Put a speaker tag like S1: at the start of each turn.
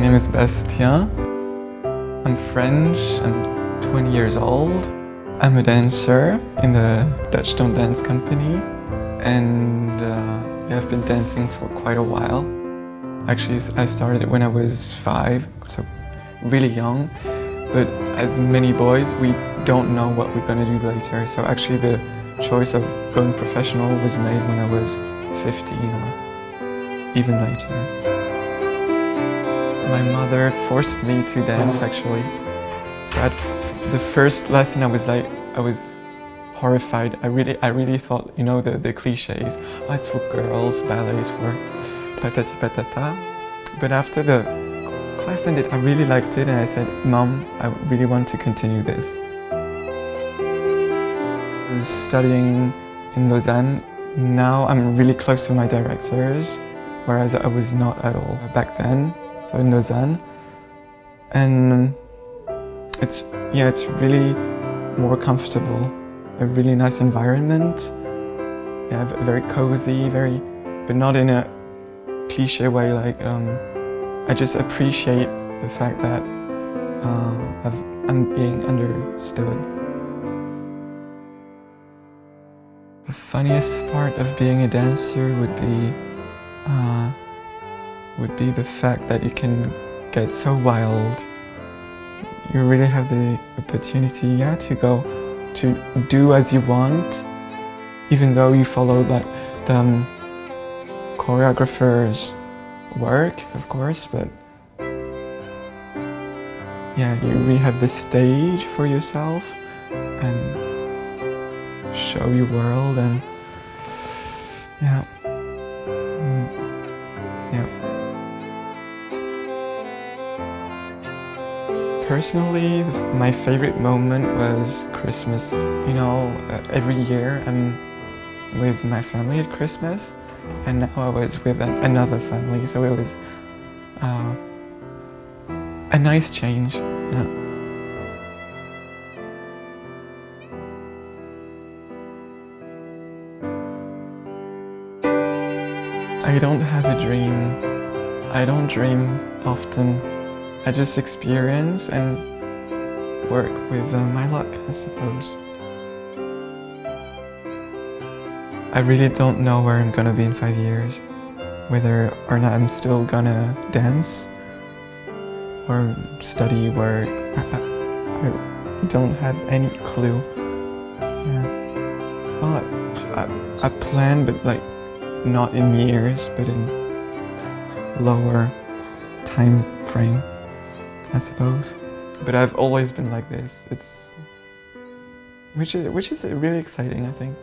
S1: name is Bastien. I'm French, I'm 20 years old. I'm a dancer in the Dutch Don't Dance company and uh, yeah, I've been dancing for quite a while. Actually, I started when I was five, so really young. But as many boys, we don't know what we're gonna do later. So actually the choice of going professional was made when I was 15 or even later. My mother forced me to dance actually. So at the first lesson I was like, I was horrified. I really, I really thought, you know, the, the cliches, oh, it's for girls, ballet is for patati patata. But after the class ended, I really liked it and I said, Mom, I really want to continue this. I was studying in Lausanne. Now I'm really close to my directors, whereas I was not at all back then so in Lausanne. And it's, yeah, it's really more comfortable, a really nice environment. Yeah, very cozy, very, but not in a cliche way, like, um, I just appreciate the fact that uh, I'm being understood. The funniest part of being a dancer would be uh, would be the fact that you can get so wild. You really have the opportunity yeah, to go to do as you want, even though you follow like the um, choreographer's work, of course, but yeah, you really have the stage for yourself and show your world and yeah. Personally, my favorite moment was Christmas. You know, uh, every year I'm with my family at Christmas and now I was with an, another family, so it was uh, a nice change. Yeah. I don't have a dream. I don't dream often. I just experience and work with uh, my luck, I suppose. I really don't know where I'm gonna be in five years, whether or not I'm still gonna dance or study, work. I, don't have any clue. Yeah. Well, I, I, I plan, but like not in years, but in lower time frame. I suppose. But I've always been like this. It's which is which is really exciting, I think.